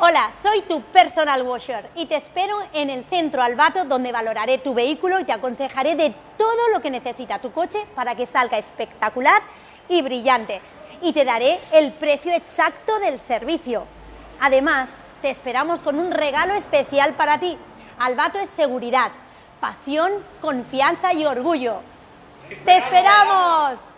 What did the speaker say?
Hola, soy tu personal washer y te espero en el centro Albato donde valoraré tu vehículo y te aconsejaré de todo lo que necesita tu coche para que salga espectacular y brillante. Y te daré el precio exacto del servicio. Además, te esperamos con un regalo especial para ti. Albato es seguridad, pasión, confianza y orgullo. ¡Te esperamos!